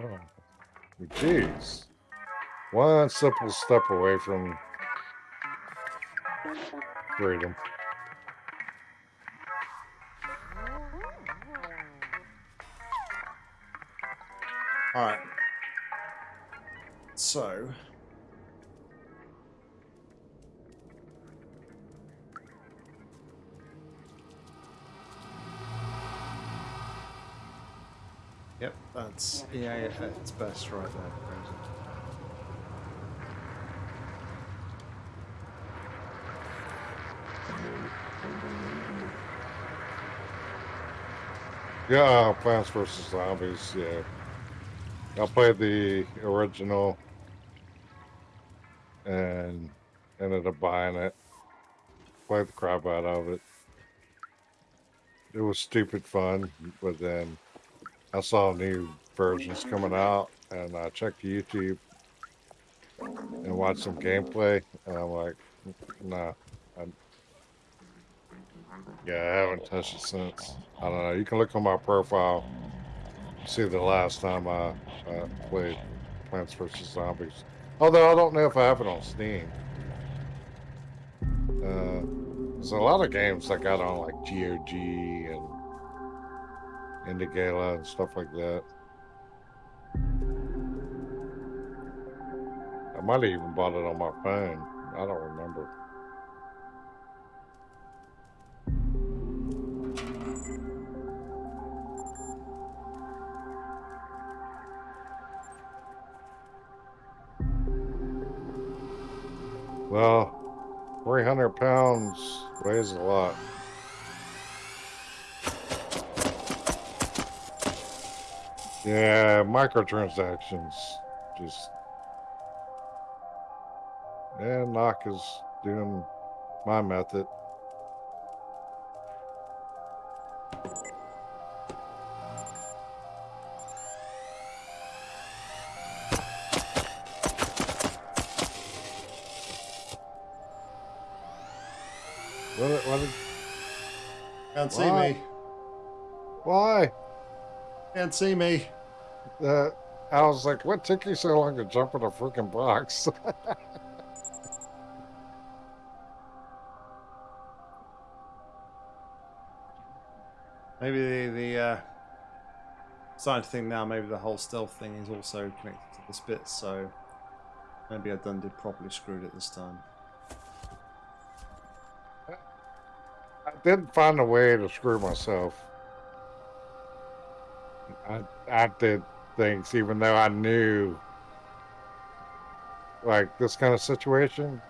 Oh, jeez. One simple step away from freedom. All right. So. At its best right there. Yeah, uh, Plants vs. Zombies, yeah. I played the original and ended up buying it. Played the crap out of it. It was stupid fun, but then I saw a new versions coming out and I checked YouTube and watched some gameplay and I'm like, nah. I, yeah, I haven't touched it since. I don't know. You can look on my profile, see the last time I, I played Plants vs. Zombies. Although I don't know if I have it on Steam. Uh, there's a lot of games I got on like GOG and IndieGala and stuff like that. Might have even bought it on my phone. I don't remember. Well, 300 pounds weighs a lot. Yeah, microtransactions. Just. And Knock is doing my method. What, what, Can't see Why? me. why? Can't see me. Uh, I was like, what took you so long to jump in a freaking box? starting to think now. Maybe the whole stealth thing is also connected to this bit. So maybe I done did properly screwed it this time. I didn't find a way to screw myself. I, I did things even though I knew like this kind of situation,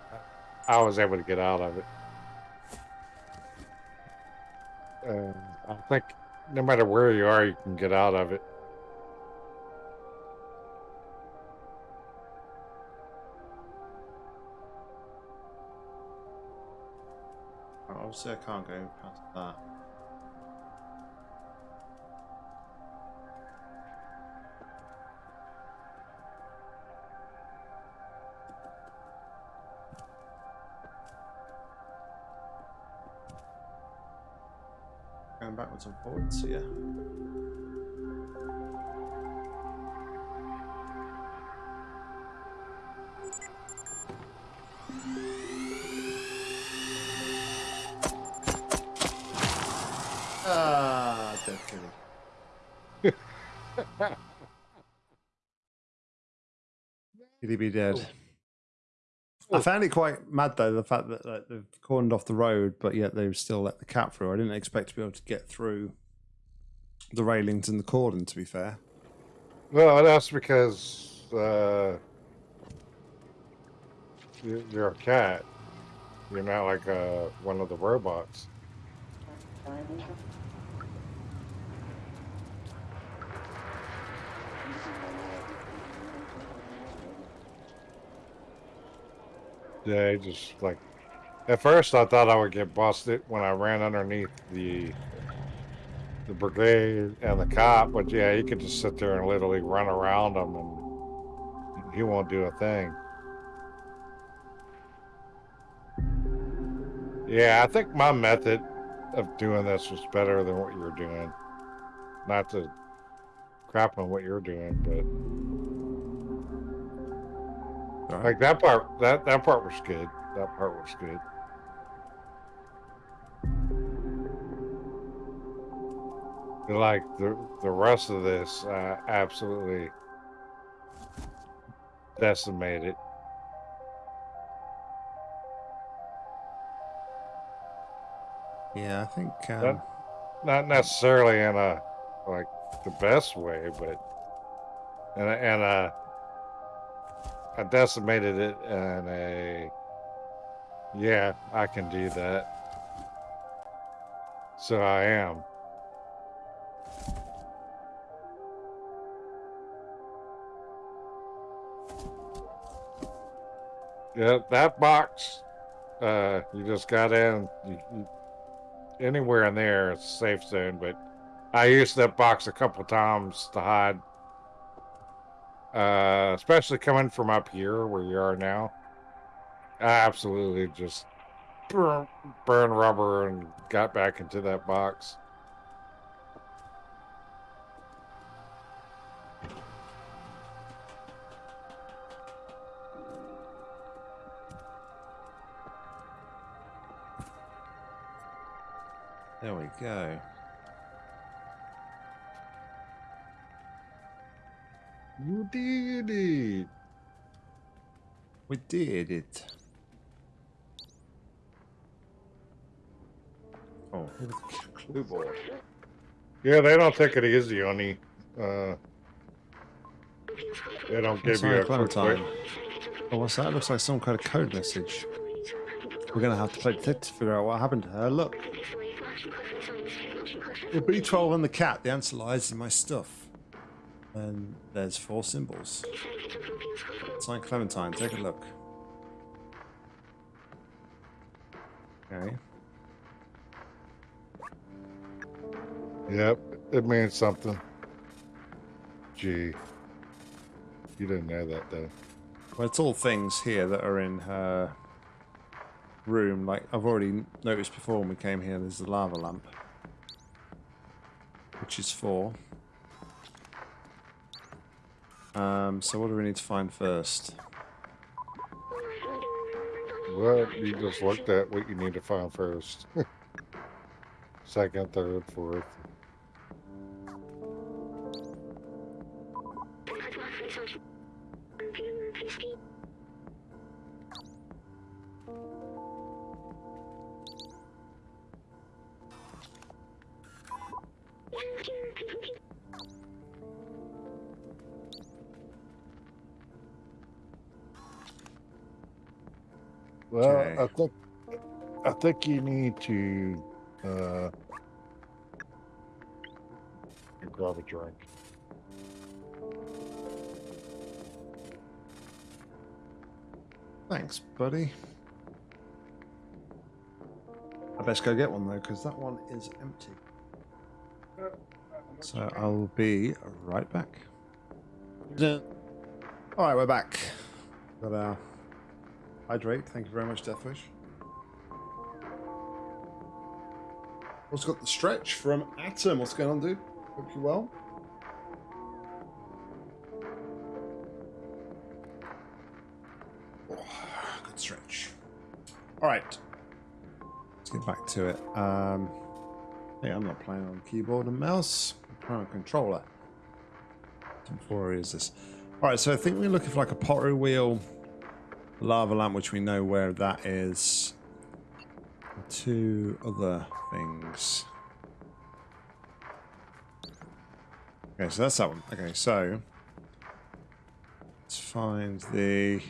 I was able to get out of it. I think no matter where you are, you can get out of it. Obviously, I can't go past that. Going backwards and forwards, yeah. Be dead. I found it quite mad though the fact that like, they've cordoned off the road, but yet they've still let the cat through. I didn't expect to be able to get through the railings and the cordon. To be fair, Well, that's because uh, you- you're a cat. You're not like uh, one of the robots. Just like at first I thought I would get busted when I ran underneath the the brigade and the cop, but yeah, he could just sit there and literally run around them and he won't do a thing. Yeah, I think my method of doing this was better than what you're doing. Not to crap on what you're doing, but right. like that part, that that part was good. That part was good. But, Like the the rest of this, uh, absolutely decimated. Yeah, I think. Um, That- Not necessarily in a like the best way, but in a, in a I decimated it in a yeah, I can do that. So I am. Yeah, that box, uh, you just got in. Anywhere in there, it's safe zone. But I used that box a couple times to hide, uh, especially coming from up here where you are now. Absolutely just burn, burn rubber and got back into that box. there we go. You did it. We did it. Oh, clue board. Yeah, they don't take it easy on you. Uh, they don't give Sorry, you a Clementine. Oh, what's that? Looks like some kind of code message. We're gonna have to play detective to figure out what happened to her. Look. The B12 and the cat. The answer lies in my stuff. And there's four symbols. Sign Clementine. Take a look. Okay. Yep, it means something. Gee. You didn't know that, though. Well, it's all things here that are in her room. Like I've already noticed before when we came here, there's the lava lamp, which is four. Um, so what do we need to find first? Well, you just looked at what you need to find first. Second, third, fourth. Think you need to uh, grab a drink. Thanks, buddy. I best go get one though, because that one is empty. So I'll be right back. All right, we're back. Got our hydrate. Thank you very much, Deathwish. Also got the stretch from Atom. What's going on, dude? Hope you're well. Oh, good stretch. All right. Let's get back to it. Um, hey, I'm not playing on keyboard and mouse. I'm playing on controller. Before is this? All right, so I think we're looking for like a pottery wheel, lava lamp, which we know where that is. Two other things. Okay, so that's that one. Okay, so let's find the.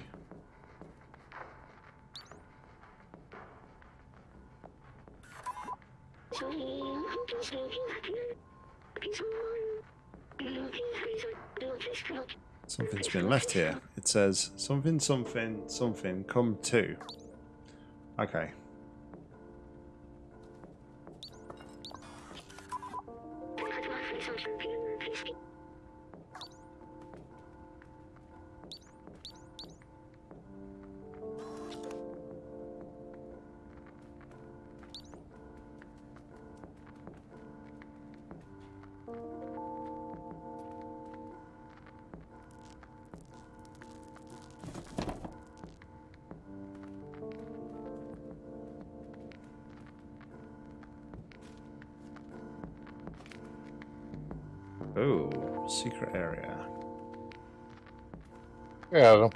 Something's been left here. It says something, something, something, come to. Okay. Secret area. Yeah.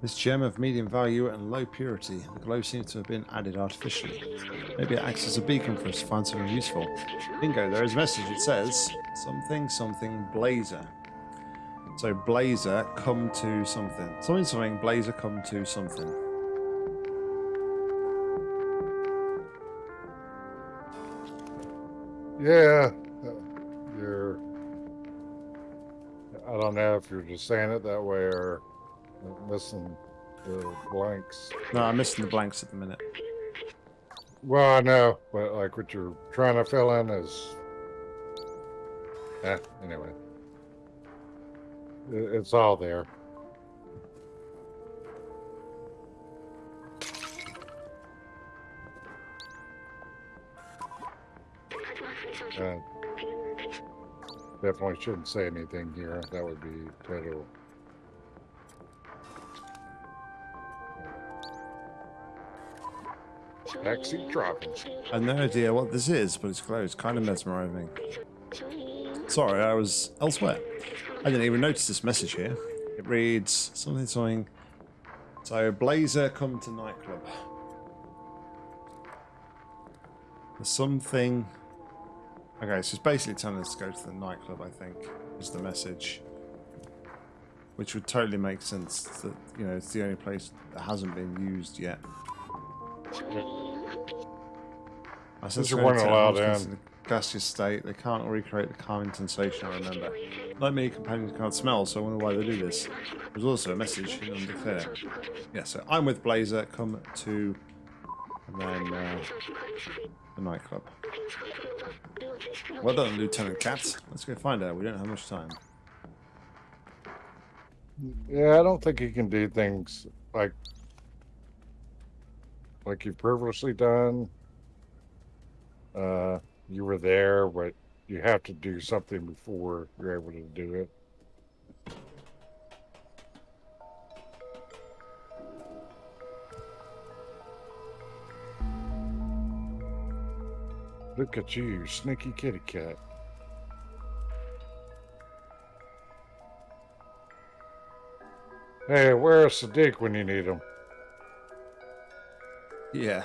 This gem of medium value and low purity. The glow seems to have been added artificially. Maybe it acts as a beacon for us to find something useful. Bingo, there is a message. It says something, something, blazer. So blazer, come to something. Something, something, blazer, come to something. Yeah. uh, You're. I don't know if you're just saying it that way or missing the blanks. No, I'm missing the blanks at the minute. Well, I know, but like what you're trying to fill in is. Eh, anyway. It's all there. Uh, definitely shouldn't say anything here. That would be total. Backseat driving. I have no idea what this is, but it's close. Kind of mesmerizing. Sorry, I was elsewhere. I didn't even notice this message here. It reads something, something. So, Blazer, come to nightclub. There's something. Okay, so it's basically telling us to go to the nightclub, I think, is the message. Which would totally make sense that, you know, it's the only place that hasn't been used yet. I said you weren't allowed in. a gaseous state, they can't recreate the calming sensation I remember. Like me, companions can't smell, so I wonder why they do this. There's also a message in undeclared. Yeah, so I'm with Blazer, come to and then uh, the nightclub. Well done, Lieutenant Cat. Let's go find her. We don't have much time. Yeah, I don't think you can do things like like you've previously done. Uh, you were there, but you have to do something before you're able to do it. Look at you, sneaky kitty cat. Hey, where's the Sadiq when you need him? Yeah.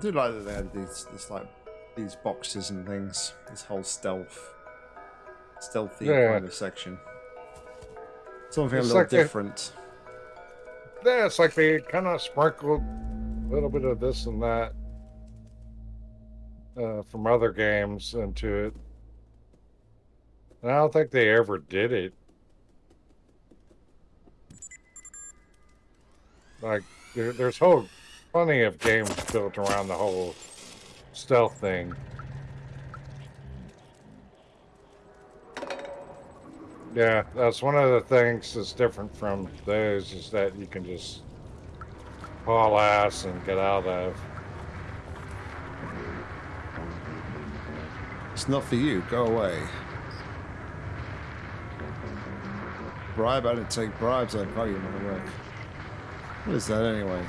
Do like that they had these, this like these boxes and things. This whole stealth, stealthy Yeah. kind of section. Something It's a little like they- different. Yeah, it's like they kind of sprinkled a little bit of this and that uh, from other games into it. And I don't think they ever did it. Like, there, there's whole plenty of games built around the whole stealth thing. Yeah, that's one of the things that's different from those is that you can just haul ass and get out of. It's not for you. Go away. Bribe? I didn't take bribes. I value my work. What is that anyway?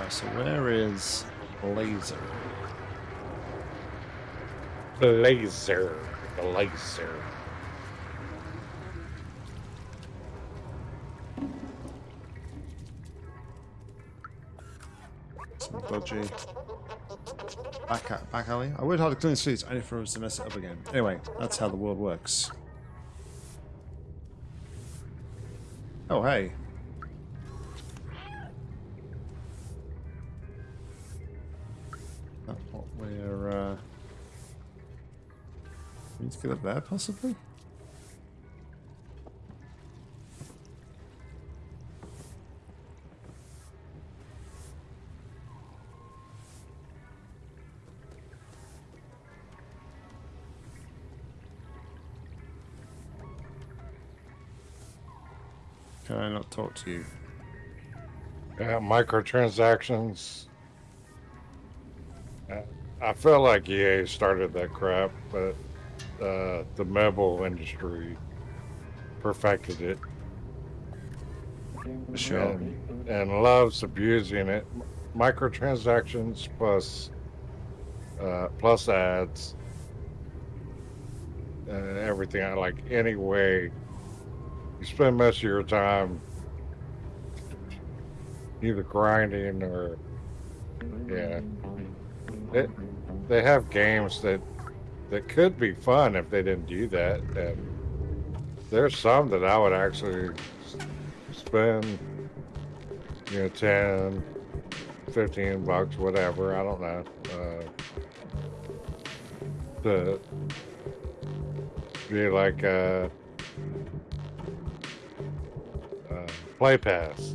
Alright, so where is Blazer? Blazer. Blazer. Some dodgy. Back, a- back alley? I worked hard to clean the streets only for us to mess it up again. Anyway, that's how the world works. Oh, hey. To get up there, possibly? can I not talk to you? Yeah, microtransactions. I feel like EA started that crap, but uh, the mobile industry perfected it sure. and, and loves abusing it. Microtransactions plus uh, plus ads and everything. I Like any way you spend most of your time either grinding or yeah. It, they have games that that could be fun if they didn't do that, and there's some that I would actually spend, you know, 10, 15 bucks, whatever. I don't know. Uh, to be like uh, uh, Play Pass.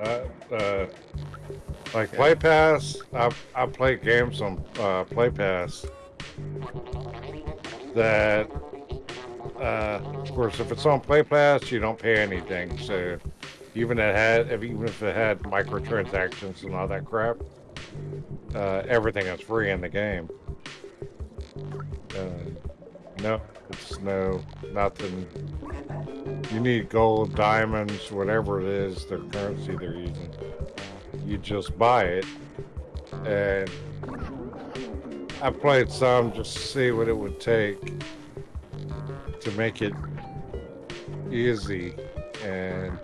Uh, uh, like Okay. Play Pass, I I play games on uh, Play Pass that, uh, of course, if it's on Play Pass, you don't pay anything. So even it had, even if it had microtransactions and all that crap, uh, everything is free in the game. Uh, no, it's no nothing. You need gold, diamonds, whatever it is, the currency they're using. You just buy it, and I played some just to see what it would take to make it easy, and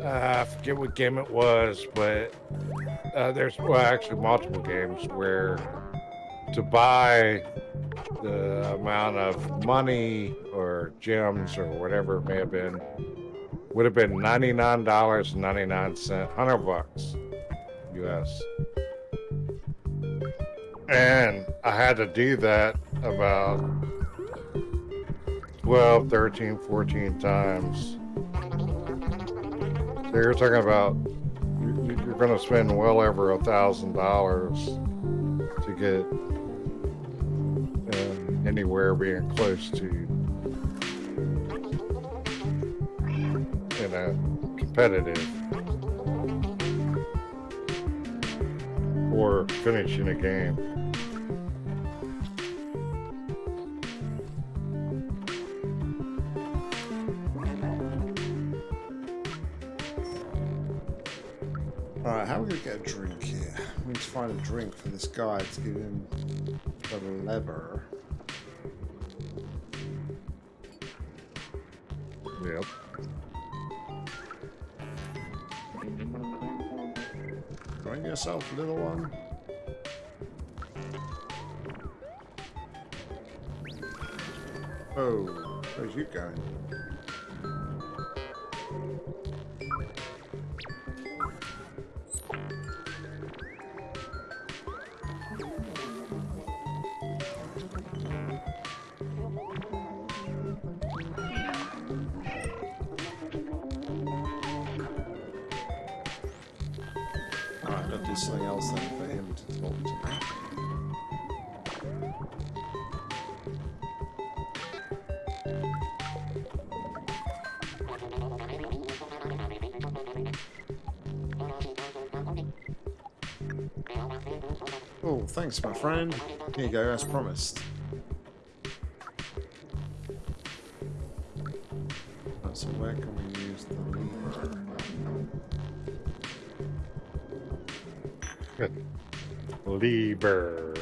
uh, I forget what game it was, but uh, there's well actually multiple games where to buy the amount of money or gems or whatever it may have been would have been $99.99 100 bucks us and i had to do that about 12 13 14 times. So you're talking about you- you- you're going to spend well over a thousand dollars to get um, anywhere being close to you know competitive or finishing a game Alright, how are we going to get a drink here? We need to find a drink for this guy to give him the lever. yep Bring yourself, little one. Oh, where's you going? Thanks, my friend. Here you go, as promised. Right, so where can we use the lever? lever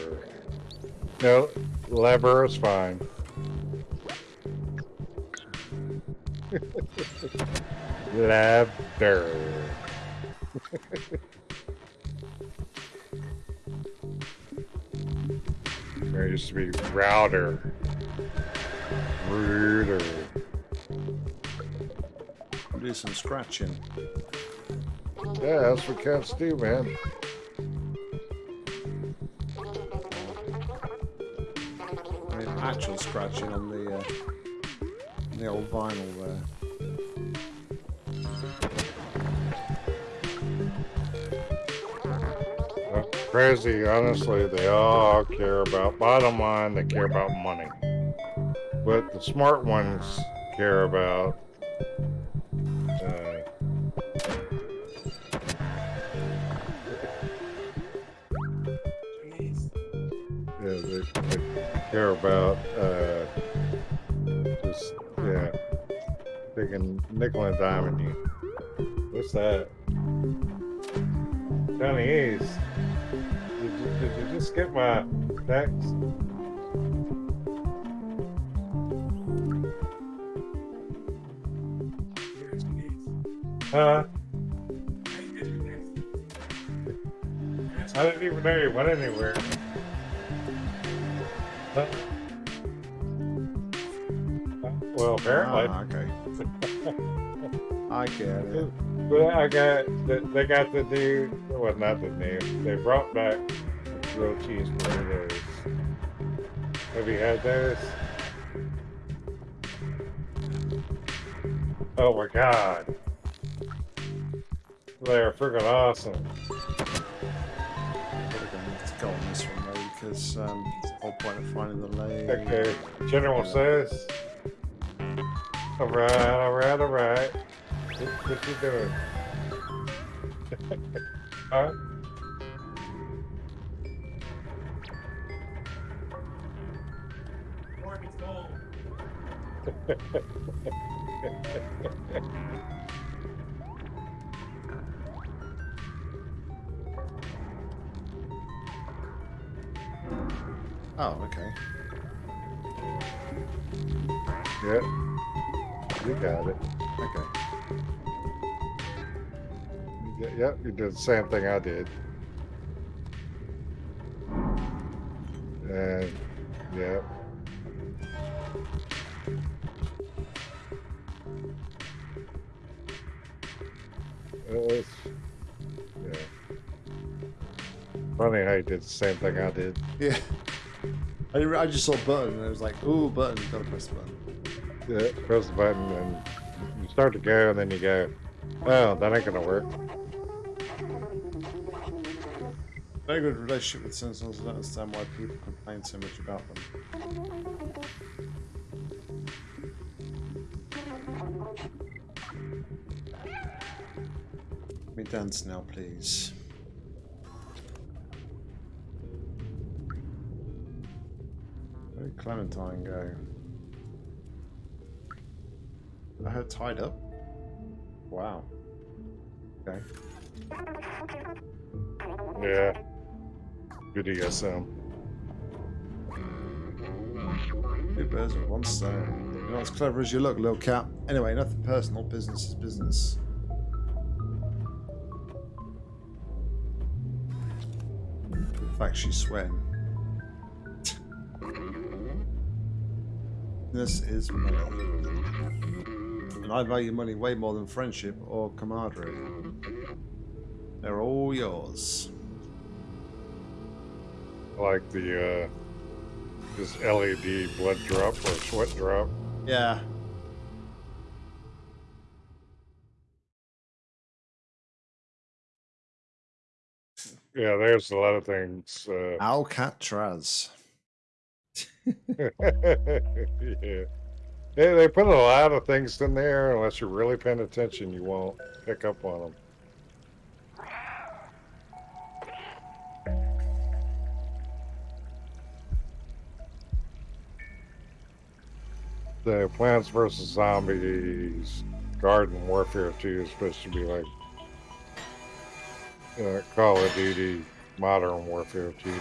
no lever is fine lever used to be router router Do some scratching. yeah that's what cats do man I mean, actual scratching on the uh, the old vinyl there. Crazy, honestly, they all care about bottom line, they care about money. But the smart ones care about Uh, yeah, they, they care about uh, just yeah, they can nickel and diming you. What's that? Ace. Did you, did you just get my text? Huh? I didn't even know you went anywhere. Huh? Well, apparently. Ah, okay. I get it. But I got, they they got the new, well, not the new, they brought back grilled cheese burritos. Have you had those? Oh my god. They're freaking awesome. We're to have to go on this one though, because um, it's the whole point of finding the lane. Okay, General says. Alright, alright, alright. What, what you doing? huh? Oh, okay. Yeah. You got it. Okay. Yep, you did the same thing I did. And, yep. It's, uh, yeah. Funny how you did the same thing I did. Yeah. I, I just saw button and it was like, ooh, button, gotta press the button. Yeah, press the button and you start to go and then you go, oh, that ain't gonna work. Very good relationship with Sentinels. I don't understand why people complain so much about them. Let me dance now, please. Where did Clementine go? I her tied up. Wow. Okay. Yeah. Good ESM. Two birds with one stone. You're not as clever as you look, little cat. Anyway, nothing personal. Business is business. In fact, she's sweating. this is money. And I value money way more than friendship or camaraderie. They're all yours. Like the, uh, this LED blood drop or sweat drop. Yeah. Yeah, there's a lot of things. Uh, Alcatraz. yeah. They, they put a lot of things in there. Unless you're really paying attention, you won't pick up on them. The Plants vs. Zombies Garden Warfare 2 is supposed to be like uh, Call of Duty Modern Warfare 2.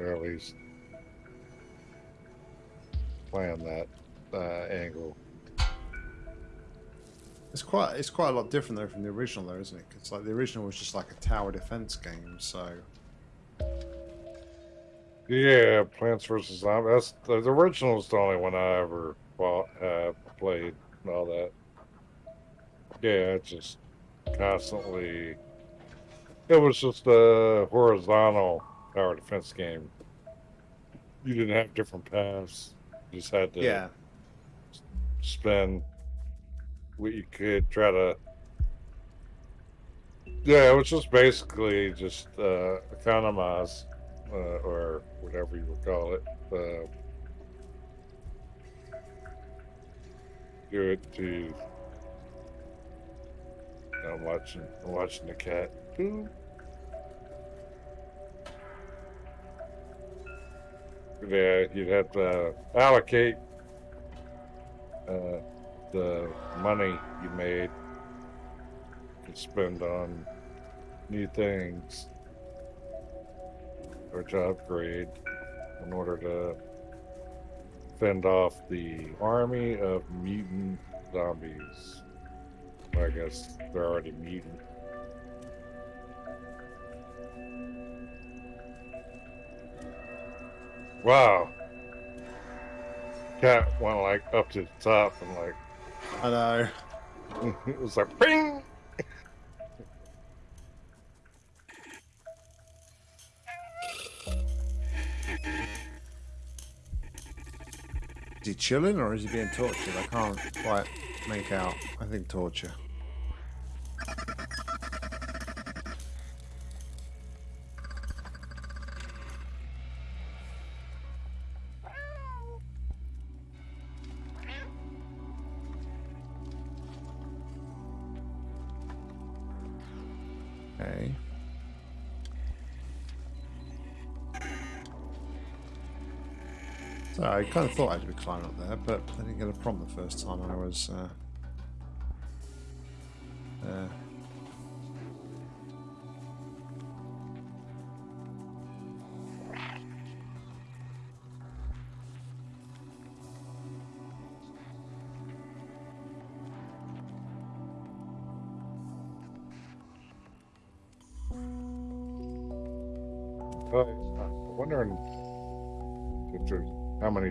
Or at least plan that uh, angle. It's quite it's quite a lot different though from the original though, isn't it? It's like the original was just like a tower defense game, so Yeah, Plants vs. Zombies. That's the, the original is the only one I ever bought, uh, played, and all that. Yeah, it's just constantly. It was just a horizontal tower defense game. You didn't have different paths. You just had to yeah. spend what you could try to. Yeah, it was just basically just uh, economize, uh, or whatever you would call it. Uh, do it to. I'm watching. I'm watching the cat. Yeah, you'd have to allocate uh, the money you made to spend on new things to upgrade in order to fend off the army of mutant zombies. I guess they're already mutant. Wow. Cat went like up to the top and like I know. it was like ping. He chilling or is he being tortured? I can't quite make out. I think torture. Okay. So I kind of thought I'd be climbing up there, but I didn't get a prompt the first time I was uh,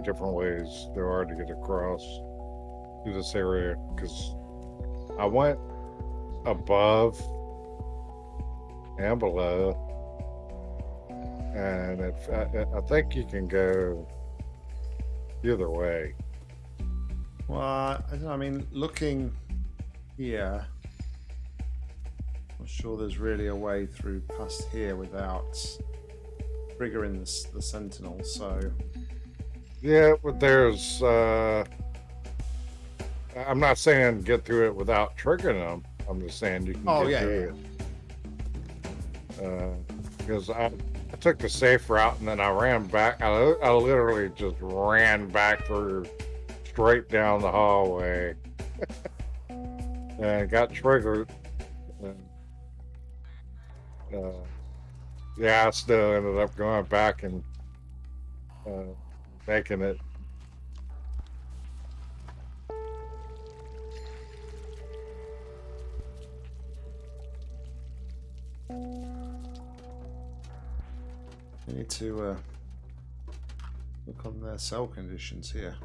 different ways there are to get across to this area because I went above and below, and I, I think you can go either way. Well, I, I mean, looking here, I'm sure there's really a way through past here without triggering the, the sentinel. So Yeah, but there's. uh I'm not saying get through it without triggering them. I'm just saying you can Oh, get yeah, through it. Because I, I took the safe route and then I ran back. I, I literally just ran back through straight down the hallway and got triggered. And, uh, yeah, I still ended up going back and uh, making it. you need to uh, look on their cell conditions here.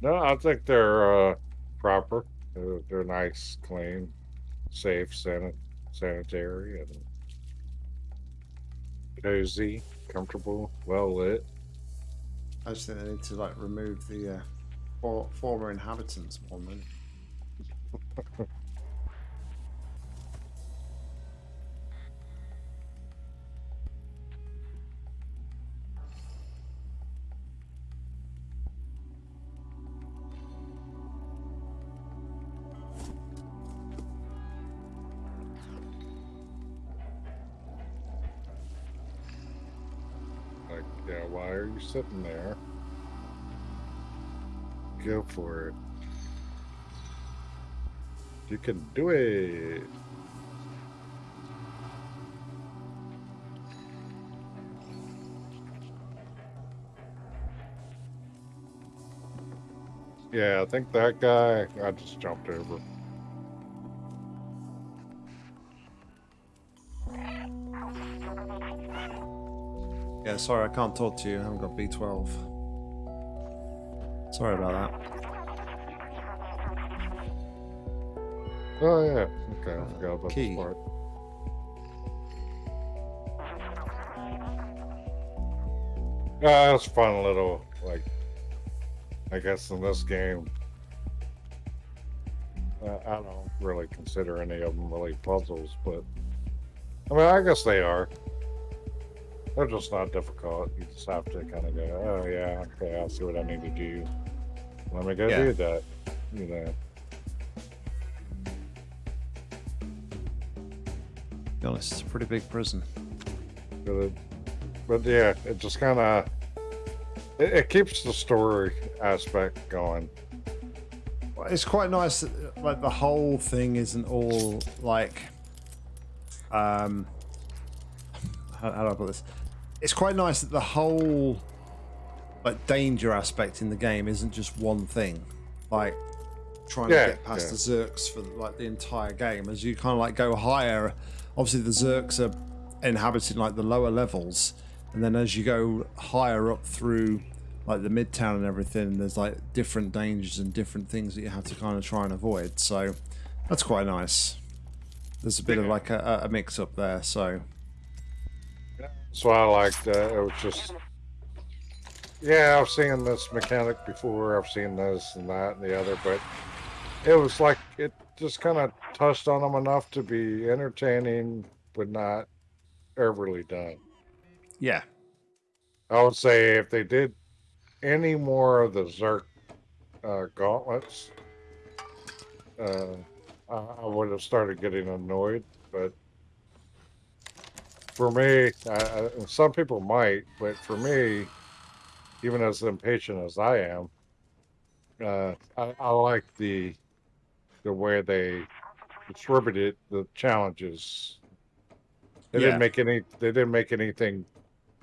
No, I think they're uh, proper. They're, they're nice, clean, safe, sanit- sanitary, and cozy, comfortable, well lit. I just think they need to like remove the uh, for, former inhabitants more than sitting there? Go for it. You can do it. Yeah, I think that guy I just jumped over. Yeah, sorry, I can't talk to you. I haven't got B12. Sorry about that. Oh yeah. Okay, I forgot about Key. this part. Yeah, it's fun little like I guess in this game uh, I don't really consider any of them really puzzles, but I mean I guess they are. They're just not difficult. You just have to kind of go, oh yeah, okay, I'll see what I need to do. Let me go Yeah. do that. You know. To be honest, it's a pretty big prison. But, it, but yeah, it just kind of it, it keeps the story aspect going. Well, It's quite nice that like the whole thing isn't all like um how, how do I put this? It's quite nice that the whole like danger aspect in the game isn't just one thing. Like trying Yeah, to get past yeah. the Zurks for like the entire game. As you kind of like go higher, obviously the Zurks are inhabiting like the lower levels, and then as you go higher up through like the midtown and everything, there's like different dangers and different things that you have to kind of try and avoid. So that's quite nice. There's a bit of like a, a mix up there. So Why I liked uh, it. Was just yeah, I've seen this mechanic before. I've seen this and that and the other, but it was like it just kind of touched on them enough to be entertaining, but not overly done. yeah, I would say if they did any more of the Zurk uh, gauntlets, uh, I, I would have started getting annoyed. But for me, I, I, some people might, but for me, even as impatient as I am, uh, I, I like the the way they distributed the challenges. They Yeah. didn't make any. They didn't make anything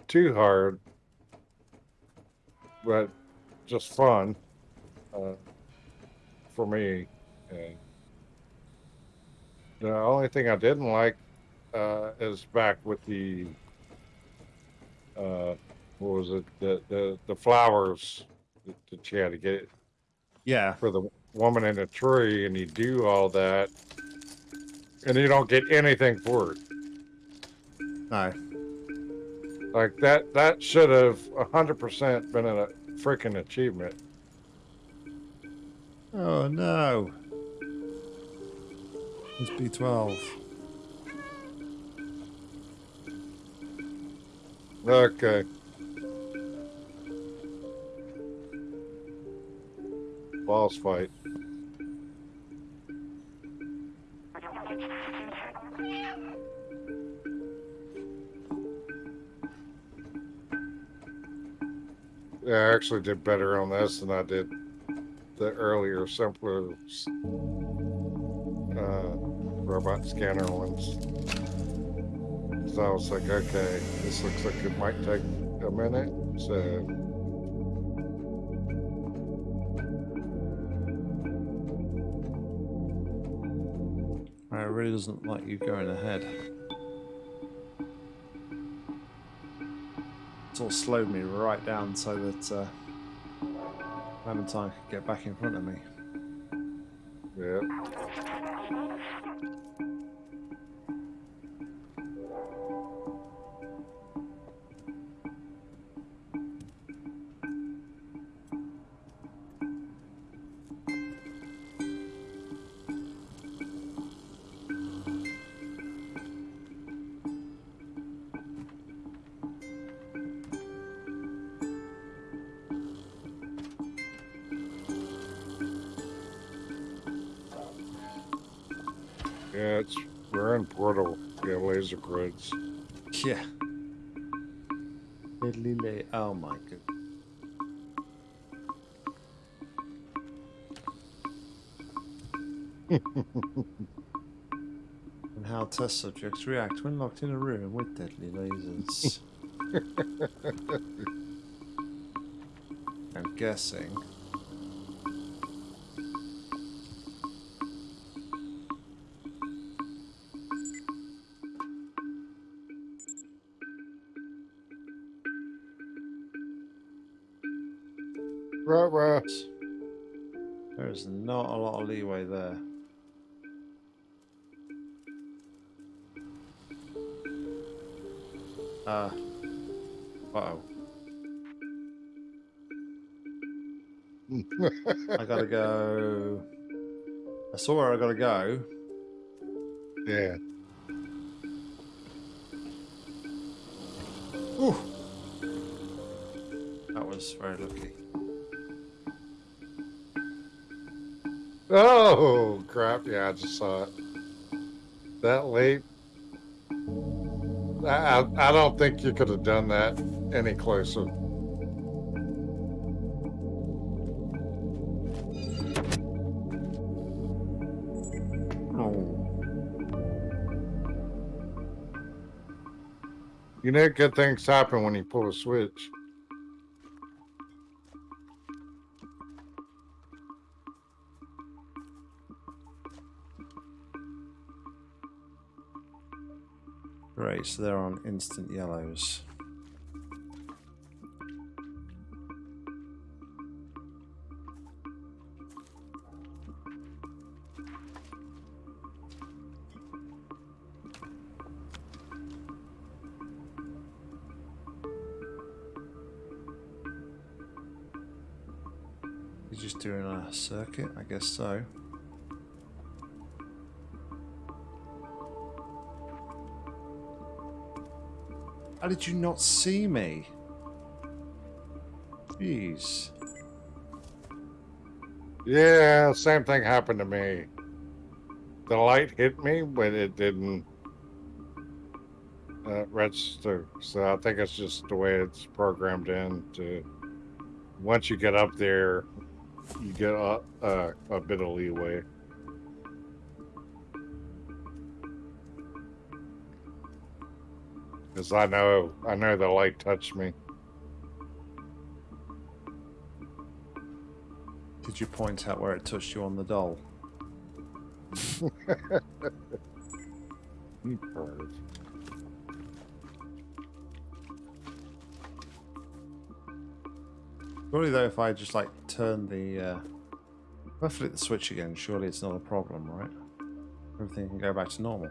too hard, but just fun uh, for me. And the only thing I didn't like uh, is back with the uh, what was it? The the, the flowers that, that you had to get yeah, for the woman in the tree, and you do all that, and you don't get anything for it. no, Like that that should have a hundred percent been a freaking achievement. oh no, it's B twelve. Okay. Boss fight. Yeah, I actually did better on this than I did the earlier, simpler uh, robot scanner ones. So I was like, okay, this looks like it might take a minute. So It really doesn't like you going ahead. It's all slowed me right down so that uh, Clementine could get back in front of me. yeah. Laser grids. Yeah. Diddly lay. Oh my god. and how test subjects react when locked in a room with deadly lasers. I'm guessing. Not a lot of leeway there. Uh. Uh-oh. I gotta go. I saw where I gotta go. yeah. Ooh. That was very lucky. Oh crap! Yeah, I just saw it. That late. I, I don't think you could have done that any closer. Oh. You know, good things happen when you pull a switch. Great, so they're on instant yellows. He's just doing a circuit, I guess so. How did you not see me? Jeez. Yeah, same thing happened to me. The light hit me, but it didn't uh, register. So I think it's just the way it's programmed in. To once you get up there, you get a, a, a bit of leeway. Because I know, I know the light touched me. Did you point out where it touched you on the doll? You. Surely though, if I just like turn the, uh, if I flip the switch again, surely it's not a problem, right? Everything can go back to normal.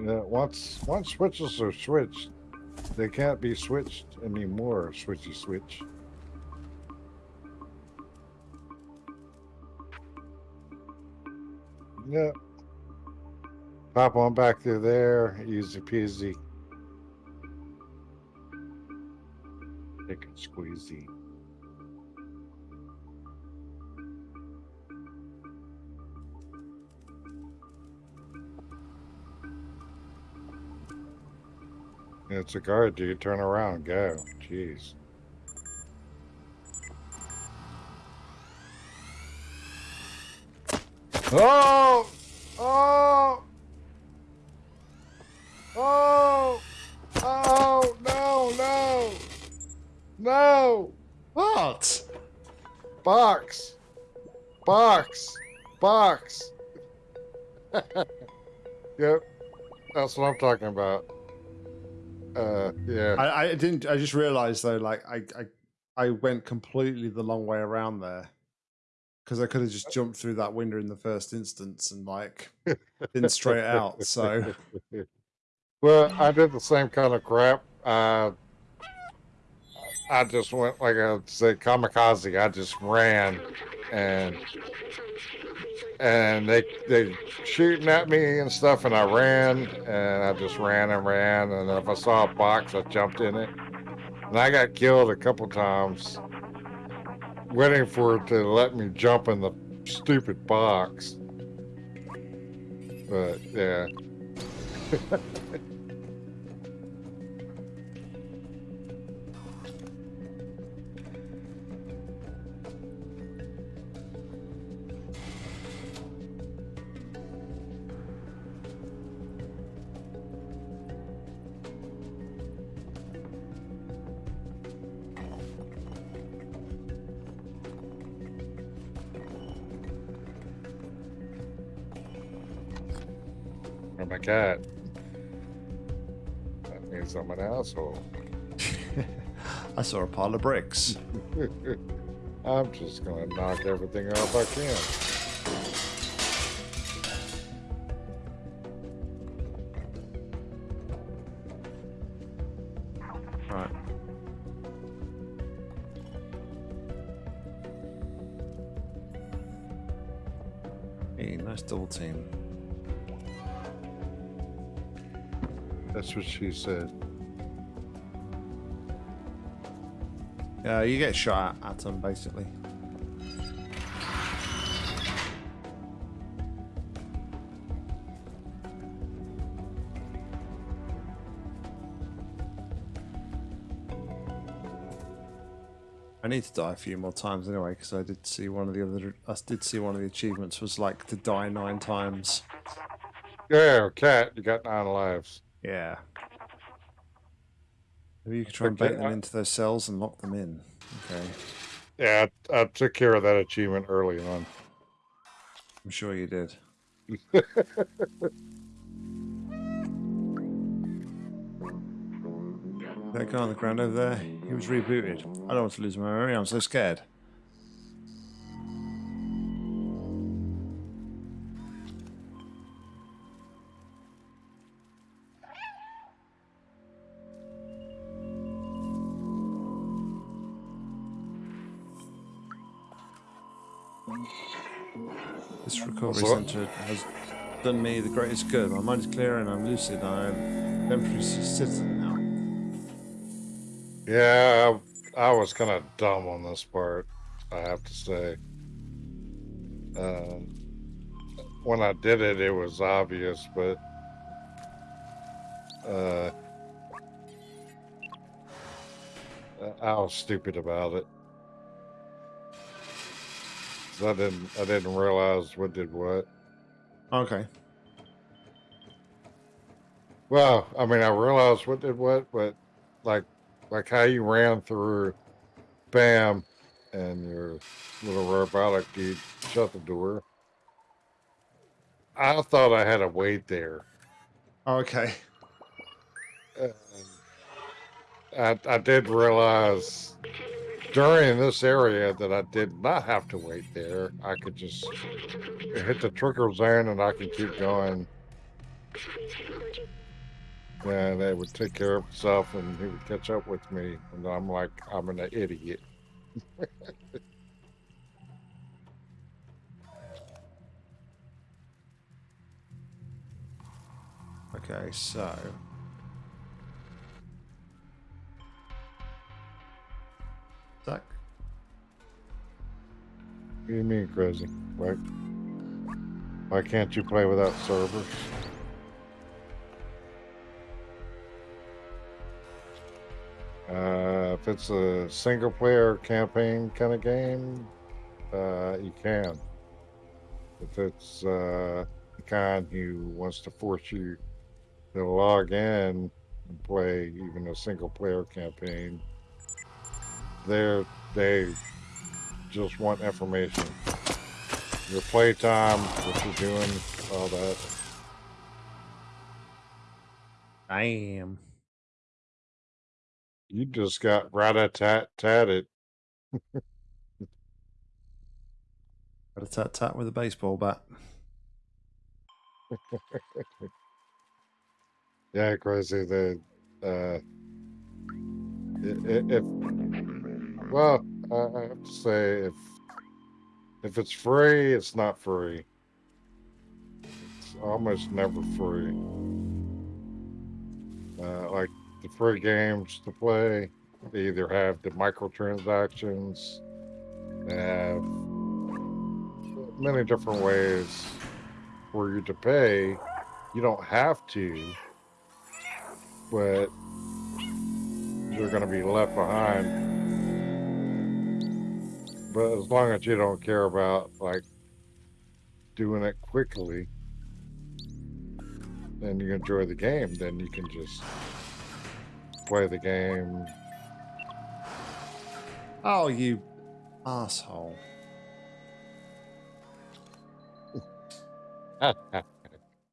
Once once switches are switched, they can't be switched anymore. Switchy switch. Yeah. Pop on back through there, easy peasy. Thick and squeezy. It's a guard, dude. Turn around, go. Jeez. Oh! Oh! Oh! Oh! No! No! No! What? Box! Box! Box! yep. That's what I'm talking about. Uh, yeah. I, I didn't. I just realised though, like I, I, I went completely the long way around there because I could have just jumped through that window in the first instance and like been straight out. So Well, I did the same kind of crap. Uh, I just went like I said, kamikaze. I just ran, and and they they shooting at me and stuff, and I ran, and I just ran and ran, and if I saw a box, I jumped in it, and I got killed a couple times, waiting for it to let me jump in the stupid box. But yeah. God. That means I'm an asshole. I saw a pile of bricks. I'm just gonna knock everything off I can. she said. Yeah, you get shot at them, basically. I need to die a few more times anyway because I did see one of the other I did see one of the achievements was like to die nine times. Yeah, cat, you got nine lives. Yeah. Maybe you could try and Okay, bait them I- into those cells and lock them in. Okay. Yeah, I, I took care of that achievement early on. I'm sure you did. that guy on the ground over there, he was rebooted. I don't want to lose my memory, I'm so scared. Recovery centre has done me the greatest good. My mind is clear and I'm lucid. I'm an emperor's citizen now. Yeah, I, I was kind of dumb on this part, I have to say. Um, when I did it, it was obvious, but uh, I was stupid about it. I didn't, I didn't realize what did what. Okay. Well, I mean, I realized what did what, but like, like how you ran through, bam, and your little robotic dude shut the door. I thought I had to wait there. Okay. And I, I did realize during this area that I did not have to wait there. I could just hit the trigger zone and I could keep going. And it would take care of itself and he would catch up with me. And I'm like, I'm an idiot. Okay, so. What do you mean crazy? Why, why can't you play without servers? Uh, if it's a single player campaign kind of game, uh, you can. If it's uh, the kind who wants to force you to log in and play even a single player campaign, they're, they just want information. Your playtime, what you're doing, all that. Damn. You just got rat-a-tat-tatted. Got a tat tat with a baseball bat. Yeah, crazy. The uh, i- i- if well, I I have to say if if it's free, it's not free. It's almost never free. Uh, like the free games to play, they either have the microtransactions, have many different ways for you to pay. You don't have to, but you're going to be left behind. But as long as you don't care about like doing it quickly, and you enjoy the game, then you can just play the game. Oh, you asshole.